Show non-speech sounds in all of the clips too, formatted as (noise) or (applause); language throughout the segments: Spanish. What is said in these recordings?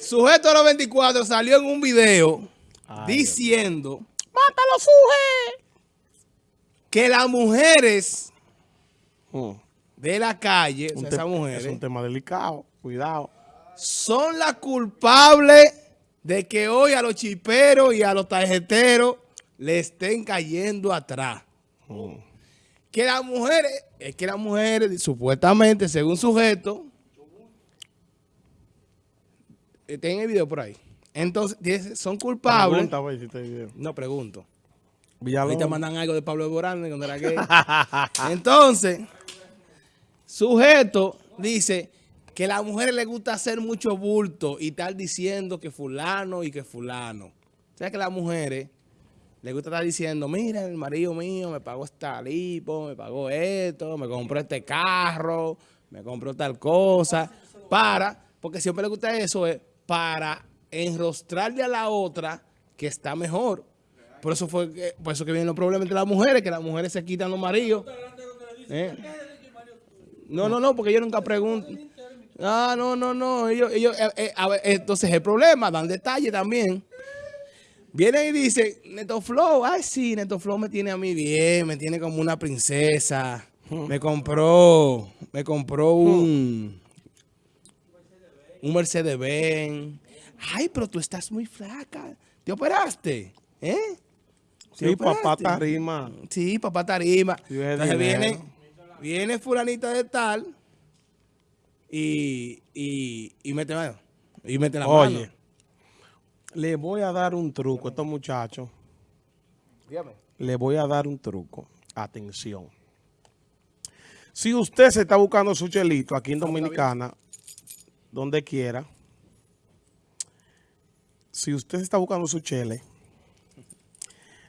Sujeto 24 salió en un video diciendo, ¡Mátalo, suje! Que las mujeres Mm. de la calle, o Un sea, te- esas mujeres, Es un tema delicado. Cuidado. son las culpables de que hoy a los chiperos y a los tarjeteros le estén cayendo atrás. Mm. Que las mujeres, es que las mujeres, supuestamente, según sujeto, tienen el video por ahí. Entonces, son culpables. Pregunta, güey, si te video. No pregunto. Villalón. Ahorita mandan algo de Pablo Borán cuando era gay. (laughs) Entonces, sujeto dice que a las mujeres les gusta hacer mucho bulto y estar diciendo que fulano y que fulano. O sea que a las mujeres les gusta estar diciendo, mira, el marido mío me pagó esta lipo, me pagó esto, me compró este carro, me compró tal cosa, para, porque siempre le gusta eso, es para enrostrarle a la otra que está mejor. Por eso fue que, por eso que vienen los problemas entre las mujeres, que las mujeres se quitan los maridos. ¿Eh? No, no, no, porque yo nunca pregunto. Ah, no, no, no. Ellos, ellos, eh, eh, a ver, entonces el problema, dan detalle también. Vienen y dicen, Neto Flow, ay sí, Neto Flow me tiene a mí bien, me tiene como una princesa. Me compró, me compró un, un Mercedes Benz. Ay, pero tú estás muy flaca. ¿Te operaste? ¿Eh? ¿Te Sí, papá operaste? tarima. Sí, papá tarima. Sí, Entonces dinero. viene, viene fulanita de tal y, y, y mete mano. Y mete la Oye, mano. le voy a dar un truco a estos muchachos. Dígame. Le voy a dar un truco. Atención. Si usted se está buscando su chelito aquí en Dominicana, donde quiera, si usted está buscando su chele,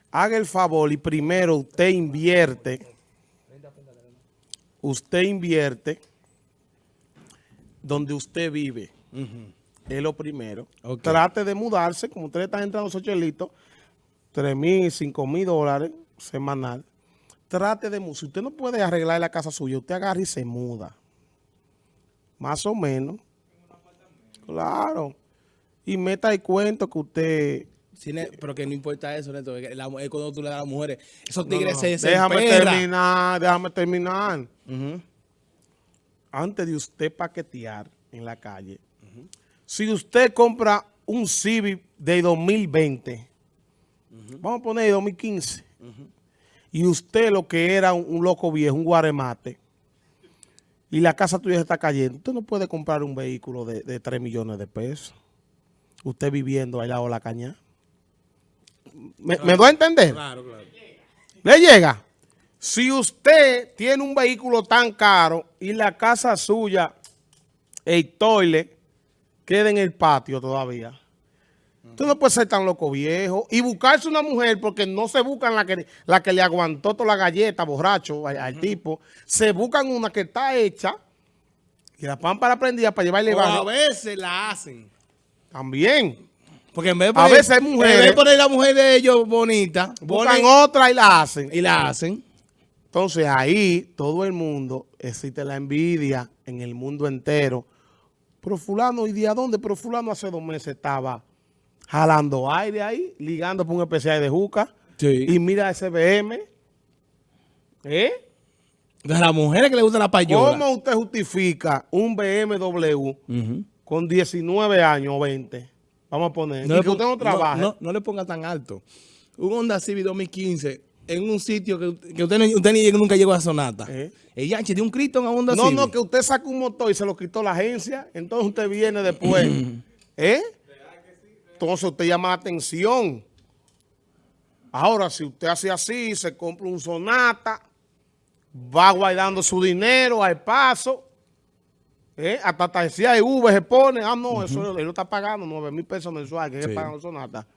haga el favor y primero usted invierte, usted invierte donde usted vive. Es lo primero. Trate de mudarse, como usted está entrando su chelito, 3 mil, 5 mil dólares semanal. Trate de mudarse. Si usted no puede arreglar la casa suya, usted agarra y se muda. Más o menos. Claro. Y meta el cuento que usted... Sí, pero que no importa eso, Neto. es que la- es cuando tú le das a las mujeres. Esos tigres no, se, no. se Déjame terminar, déjame terminar. Antes de usted paquetear en la calle, si usted compra un Civic de 2020, vamos a poner de 2015, y usted lo que era un, un loco viejo, un guaremate, y la casa tuya se está cayendo, usted no puede comprar un vehículo de, de 3 millones de pesos. Usted viviendo allá o la caña. ¿Me, ¿me doy a entender? Claro, claro. ¿Le llega? Si usted tiene un vehículo tan caro y la casa suya, el toile, queda en el patio todavía. Usted no puede ser tan loco viejo y buscarse una mujer porque no se buscan la que, la que le aguantó toda la galleta, borracho, al, al tipo. Se buscan una que está hecha y la pámpara prendida para llevarle O a veces la hacen. También. Porque en vez de A poner, veces hay mujeres- En vez de poner la mujer de ellos bonita, Buscan ponen otra y la hacen. y la hacen. Entonces ahí todo el mundo, existe la envidia en el mundo entero. Pero fulano, ¿y de a dónde? Pero fulano hace dos meses estaba jalando aire ahí, ligando por un especial de juca. Sí. Y mira ese BM. ¿Eh? De las mujeres que le gusta la payola. ¿Cómo usted justifica un BMW con 19 años o 20? Vamos a poner. y le que usted no trabaje. No, no le ponga tan alto. Un Honda Civic 2015 en un sitio que, que usted, ni- usted ni nunca llegó a Sonata. Eh. El Yanchi de un Cristo en Honda No, Civic. no, que usted saca un motor y se lo quitó la agencia, entonces usted viene después. (clears throat) ¿Eh? Entonces usted llama la atención. Ahora, si usted hace así, se compra un Sonata, va guardando su dinero al paso, ¿eh? hasta tarjeta de V se pone, ah, no, eso él lo está pagando 9 mil pesos mensuales, que Sí. es pagando Sonata.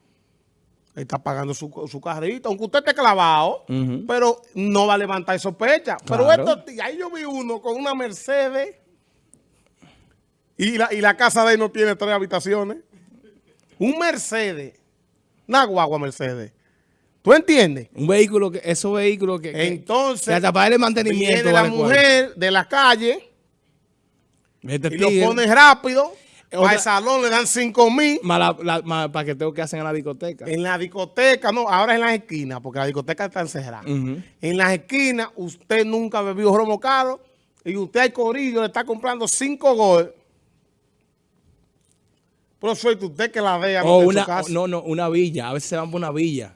Él está pagando su, su carrito, aunque usted esté clavado, pero no va a levantar sospecha. Pero Claro. estos tíos, ahí yo vi uno con una Mercedes y la, y la casa de él no tiene tres habitaciones. Un Mercedes, una guagua Mercedes. ¿Tú entiendes? Un vehículo, que esos vehículos que, Entonces, que hasta para el mantenimiento viene la vale mujer de la calle Este y lo pone rápido. Para Otra- el salón le dan 5 mil. Más más paqueteo que hacen en la discoteca. En la discoteca, no, ahora es en las esquinas, porque la discoteca está encerrada. En las esquinas, usted nunca bebió romo caro y usted al corillo le está comprando 5 gol. Pero suerte usted que la vea O en una, su casa. no, no, una villa. A veces se van para una villa.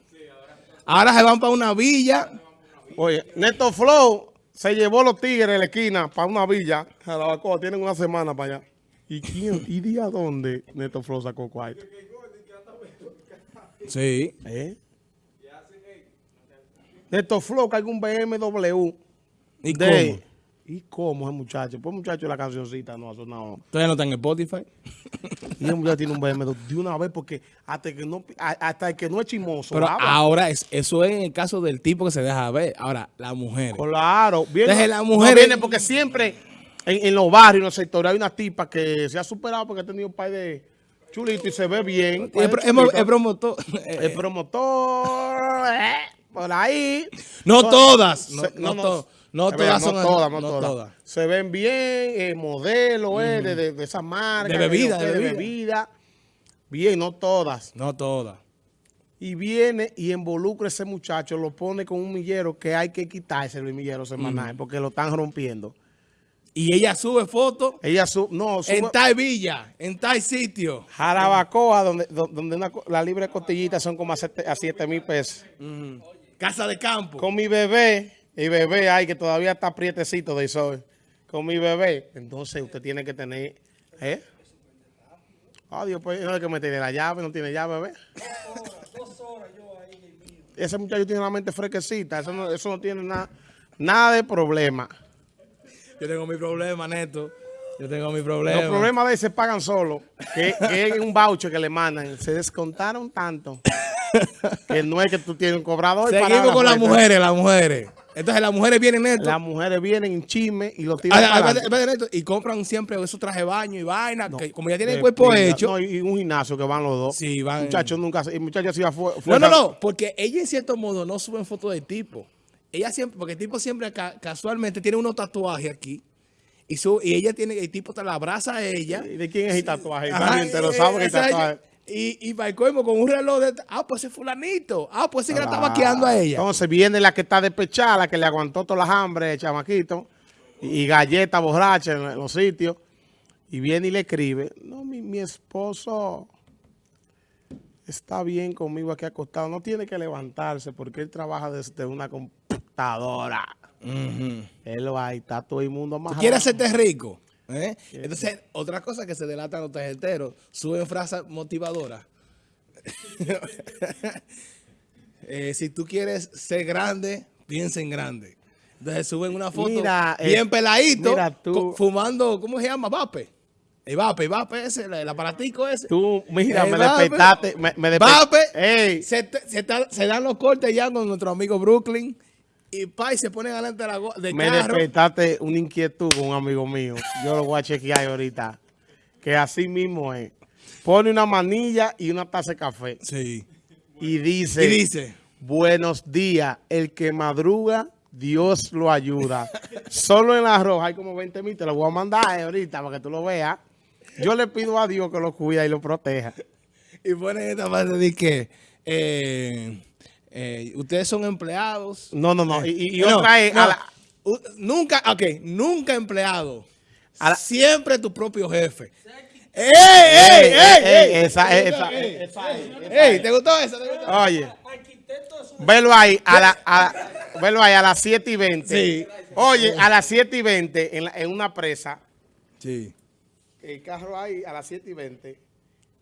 Ahora se van para una villa. Oye, Neto Flow se llevó los tigres de la esquina para una villa. A la Bacoa, tienen una semana para allá. ¿Y quién? ¿Y día dónde Neto Flow sacó cuarto? Sí. ¿Eh? Neto Flow carga un BMW. ¿Y de- cómo? ¿Y cómo es muchacho? Pues muchacho la cancioncita no ha sonado. Todavía no está en Spotify. (laughs) Y el muchacho tiene un BMW de una vez porque hasta que no, hasta el que no es chismoso. Pero habla. ahora es, eso es en el caso del tipo que se deja ver. Ahora, la mujer. Claro, viene, Deje la no mujer viene en- porque siempre en, en los barrios, en los sectores, hay una tipa que se ha superado porque ha tenido un par de chulitos y se ve bien. El, promotor. (laughs) El promotor, eh, por ahí. No todas, no- no to- no todas verdad, son no todas, no no todas. todas. Se ven bien, eh, modelo eh, de, de, de esa marca. De bebida, de bebida. Bien, no todas. No todas. Y viene y involucra a ese muchacho, lo pone con un millero que hay que quitarse el millero semanal porque lo están rompiendo. Y ella sube fotos Ella su, no, sube, en tal villa, en tal sitio. Jarabacoa, donde, do- donde una la libre costillita son como a 7 mil pesos. Casa de campo. Con mi bebé, y bebé hay que todavía está prietecito de sol. Con mi bebé, entonces usted tiene que tener, ¿eh? Adiós, pues no hay que meterle la llave, no tiene llave, bebé. Ese muchacho tiene la mente fresquecita, eso no, eso no tiene nada, nada de problema. Yo tengo mi problema, Neto. Yo tengo mi problema. Los problemas de él se pagan solo, que, que es un voucher que le mandan. Se descontaron tanto que no es que tú tienes un cobrador. Seguimos la con las mujeres, las mujeres. Entonces las mujeres vienen, Neto. Las mujeres vienen en chisme y lo tiran adelante. espérate, Neto, Y compran siempre esos trajes de baño y vaina. que como ya tienen De el cuerpo hecho. No, y un gimnasio que van los dos. Sí, van- Muchachos nunca, el muchacho hacía fue, No, no, no, porque ella en cierto modo no suben fotos del tipo. Ella siempre, porque el tipo siempre ca- casualmente tiene unos tatuajes aquí. Y, su, y ella tiene, el tipo te la abraza a ella. ¿Y de quién es el tatuaje? Ajá, También te lo sabe que el tatuaje. Y, y para el colmo, con un reloj de. Ah, pues ese fulanito. Ah, pues ese que la está maquillando a ella. Entonces viene la que está despechada, la que le aguantó todas las hambres, el chamaquito, y, y galleta borracha en, los sitios. Y viene y le escribe, no, mi, mi esposo está bien conmigo aquí acostado, no tiene que levantarse porque él trabaja desde una computadora. Él va ahí, está todo el mundo más Quiere hacerte rico. ¿Eh? Entonces, otra cosa que se delatan los tarjeteros, suben frases motivadoras. (laughs) Eh, si tú quieres ser grande, piensa en grande. Entonces suben una foto Mira, eh, bien peladito, mira tú. fumando, ¿cómo se llama? Vape. El vape, vape ese, el aparatico ese. Tú, mira, me vape. despertaste, me, me Vape. Se, se, se dan los cortes ya con nuestro amigo Brooklyn. Y pa, y se ponen adelante de la me carro. despertaste una inquietud con un amigo mío. Yo lo voy a chequear ahorita. Que así mismo es. Pone una manilla y una taza de café. Sí. Y dice, Y dice, buenos días, el que madruga, Dios lo ayuda. (laughs) Solo en la roja hay como 20 mil, te lo voy a mandar eh, ahorita para que tú lo veas. Yo le pido a Dios que lo cuida y lo proteja. y ponen esta parte de que eh, eh, ustedes son empleados. No, no, no. Y, y- y No, otra es, no. a la- nunca, ok, nunca empleado. A la- Siempre tu propio jefe. ¡Ey, ey, ey! ey! esa, esa, Ey, esa, ey, ¿te gustó eso? ¿Te gustó? Oye, velo ahí, a la, a, velo ahí a las 7 y 20. Sí. Oye, a las 7 y 20 en, la- en una presa, Sí. el carro ahí a las 7 y 20,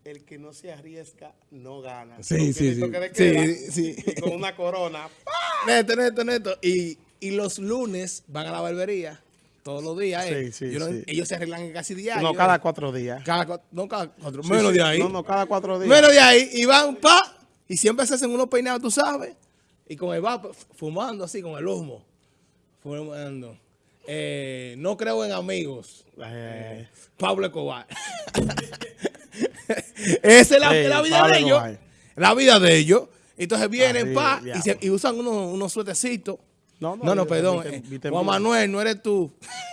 el que no se arriesga no gana. Sí, sí, sí. Sí, sí. Y con una corona. Neto, neto, neto. Y, y los lunes van a la barbería. Todos los días. eh. Sí, sí, Yo sí. Ellos se arreglan casi diario. No, cada eh. cuatro días. Cada no cada cuatro. Sí, menos sí. de ahí. No, no, cada cuatro días. Menos de ahí. Y van, pa. Y siempre se hacen unos peinados, tú sabes. Y con el vape, fumando así, con el humo. Fumando. Eh, no creo en amigos. Eh, Pablo Escobar. (laughs) (laughs) Esa es la, Sí, la vida de ellos. La vida de ellos. Entonces vienen, pa, y, diablo. se- y usan unos, unos suetecitos No, no, no, no, perdón. eh, Juan. Manuel, no eres tú. (laughs)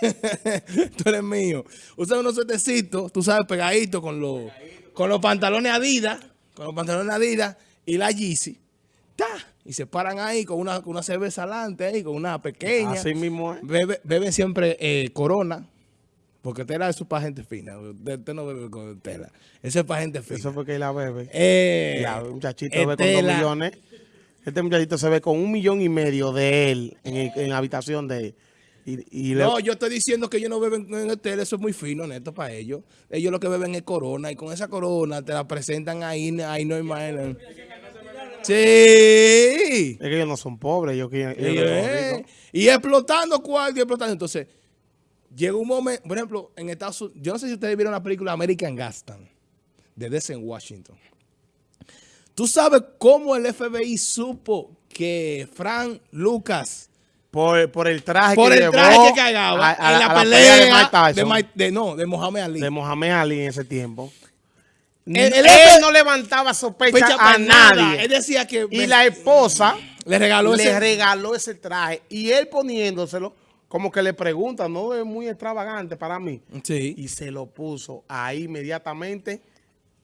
tú eres mío. Usa unos suetecitos, tú sabes, pegaditos con los, con los pantalones Adidas, con los pantalones Adidas y la Yeezy. ¡Ta! Y se paran ahí con una, con una cerveza adelante, ahí, con una pequeña. Así mismo es. Bebe- beben siempre eh, Corona, porque Tela es para gente fina. Usted, no bebe con Tela. Eso es para gente fina. Eso fue que la bebe. Eh, el muchachito ve con dos millones. Este muchachito se ve con un millón y medio de él en, el- en la habitación de él. Y, y le- No, yo estoy diciendo que ellos no beben en el tele, eso es muy fino, neto, para ellos. Ellos lo que beben es corona, y con esa corona te la presentan ahí, ahí no hay más. Sí. es que ellos no son pobres, ellos quieren. Eh, y explotando cuarto y explotando. Entonces, llega un momento, por ejemplo, en Estados Unidos, yo no sé si ustedes vieron la película American Gaston, de Denzel Washington. ¿Tú sabes cómo el FBI supo que Frank Lucas Por, por el traje por que el llevó traje que cargaba a- a en la, a pelea, de Mike de, Mike- de- no, de Mohamed Ali. de Mohamed Ali en ese tiempo. El- él no levantaba sospecha a nada. nadie. Él decía que Y la esposa le regaló le ese- regaló ese traje. Y él poniéndoselo, como que le pregunta, no es muy extravagante para mí. Sí. Y se lo puso ahí inmediatamente,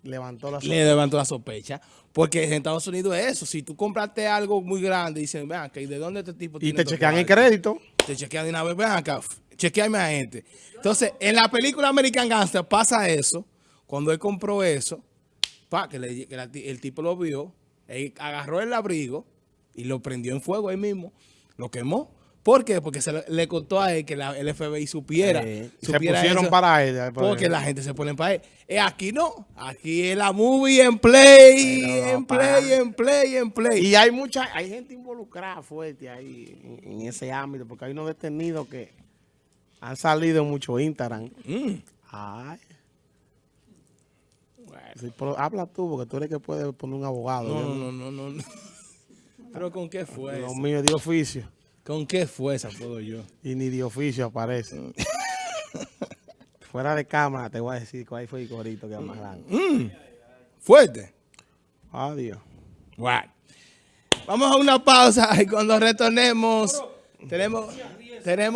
levantó la le levantó la sospecha. Porque en Estados Unidos es eso. Si tú compraste algo muy grande, dicen, vean, que ¿de dónde este tipo Y tiene te estos chequean el cuartos?" crédito. Te chequean de una vez, ven acá, chequeame a gente. Entonces, en la película American Gangster pasa eso. Cuando él compró eso, pa, que, le- que la ti- el tipo lo vio, él agarró el abrigo y lo prendió en fuego ahí mismo, lo quemó. ¿Por qué? Porque se le, le contó a él que la- el FBI supiera. Eh, se pusieron eso, para él. Porque la gente se pone para él. Eh, aquí no. Aquí es la movie en play, en play, en play, en play. Y hay mucha, hay gente involucrada fuerte ahí en, en ese ámbito, porque hay unos detenidos que han salido mucho Instagram. Mm. Ay. Sí, pero habla tú, porque tú eres que puedes poner un abogado. No, no, no, no, no. (laughs) Pero ¿con qué fue Lo mío de oficio. ¿Con qué fuerza puedo yo? Y ni de oficio aparece. (laughs) Fuera de cámara te voy a decir cuál fue el corito que grande. Mm. Fuerte. Adiós. Bueno. Vamos a una pausa y cuando retornemos tenemos, tenemos